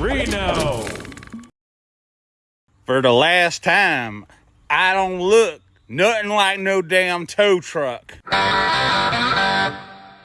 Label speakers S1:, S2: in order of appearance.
S1: Reno.
S2: For the last time, I don't look nothing like no damn tow truck.